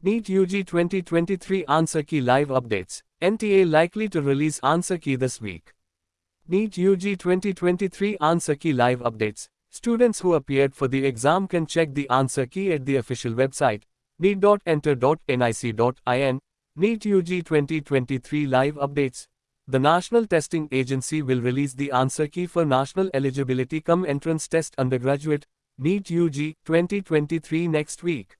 NEET UG 2023 Answer Key Live Updates. NTA likely to release Answer Key this week. NEET UG 2023 Answer Key Live Updates. Students who appeared for the exam can check the answer key at the official website, neet.nta.nic.in. NEET UG 2023 Live Updates. The National Testing Agency will release the answer key for National Eligibility Cum Entrance Test Undergraduate, NEET UG 2023 next week.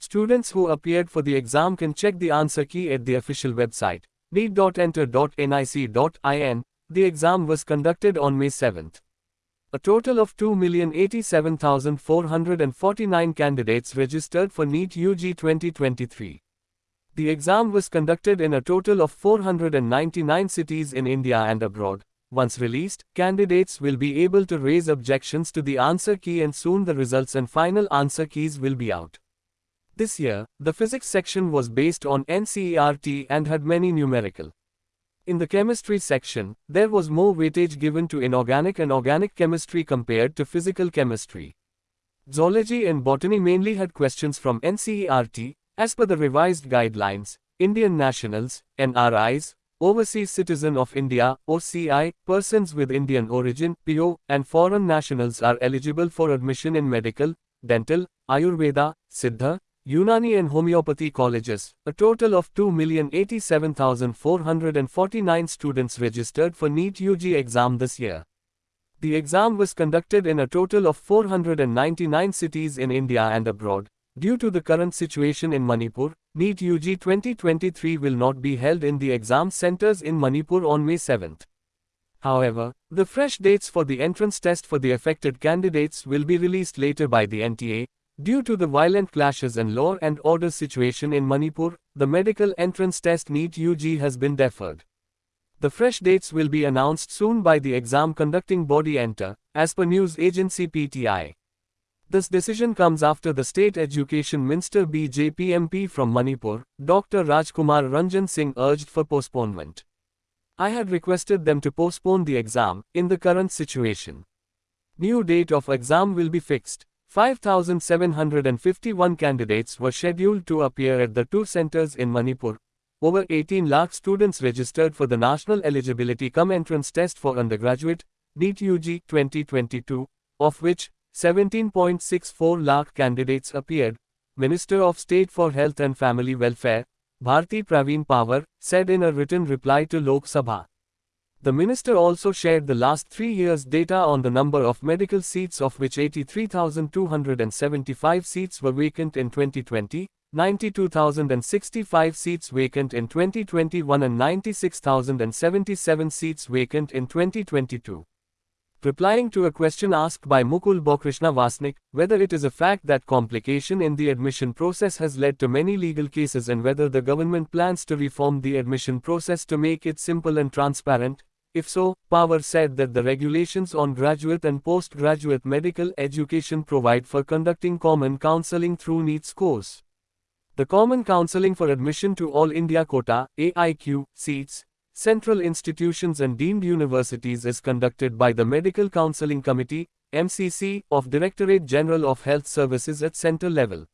Students who appeared for the exam can check the answer key at the official website, neet.nta.nic.in. The exam was conducted on May 7th. A total of 2,087,449 candidates registered for NEET UG 2023. The exam was conducted in a total of 499 cities in India and abroad. Once released, candidates will be able to raise objections to the answer key and soon the results and final answer keys will be out. This year, the physics section was based on NCERT and had many numerical. In the chemistry section, there was more weightage given to inorganic and organic chemistry compared to physical chemistry. Zoology and botany mainly had questions from NCERT, as per the revised guidelines. Indian nationals, NRIs, overseas citizen of India, OCI, persons with Indian origin, PO, and foreign nationals are eligible for admission in medical, dental, Ayurveda, Siddha, Unani and homeopathy colleges, a total of 2,087,449 students registered for NEET UG exam this year. The exam was conducted in a total of 499 cities in India and abroad. Due to the current situation in Manipur, NEET UG 2023 will not be held in the exam centers in Manipur on May 7th. However, the fresh dates for the entrance test for the affected candidates will be released later by the NTA, Due to the violent clashes and law and order situation in Manipur, the medical entrance test NEET UG has been deferred. The fresh dates will be announced soon by the exam conducting body NTA, as per news agency PTI. This decision comes after the State Education Minister BJP MP from Manipur, Dr. Rajkumar Ranjan Singh urged for postponement. I had requested them to postpone the exam, in the current situation. New date of exam will be fixed. 5,751 candidates were scheduled to appear at the two centers in Manipur. Over 18 lakh students registered for the National Eligibility Cum Entrance Test for Undergraduate, NEET UG 2022, of which 17.64 lakh candidates appeared, Minister of State for Health and Family Welfare, Bharati Pravin Pawar, said in a written reply to Lok Sabha. The minister also shared the last three years' data on the number of medical seats of which 83,275 seats were vacant in 2020, 92,065 seats vacant in 2021 and 96,077 seats vacant in 2022. Replying to a question asked by Mukul Balkrishna Wasnik, whether it is a fact that complication in the admission process has led to many legal cases and whether the government plans to reform the admission process to make it simple and transparent, if so, Pawar said that the regulations on graduate and postgraduate medical education provide for conducting common counseling through NEET scores. The Common Counseling for Admission to All India Quota AIQ, seats, central institutions and deemed universities is conducted by the Medical Counseling Committee, MCC, of Directorate General of Health Services at center level.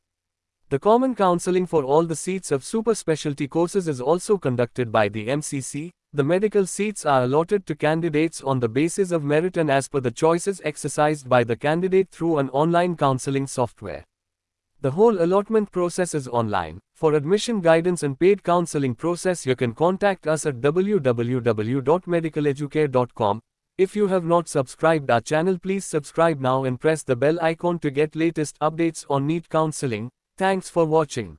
The common counseling for all the seats of super specialty courses is also conducted by the MCC, the medical seats are allotted to candidates on the basis of merit and as per the choices exercised by the candidate through an online counseling software. The whole allotment process is online. For admission guidance and paid counseling process you can contact us at www.medicaleducare.com. If you have not subscribed our channel please subscribe now and press the bell icon to get latest updates on NEET counseling. Thanks for watching.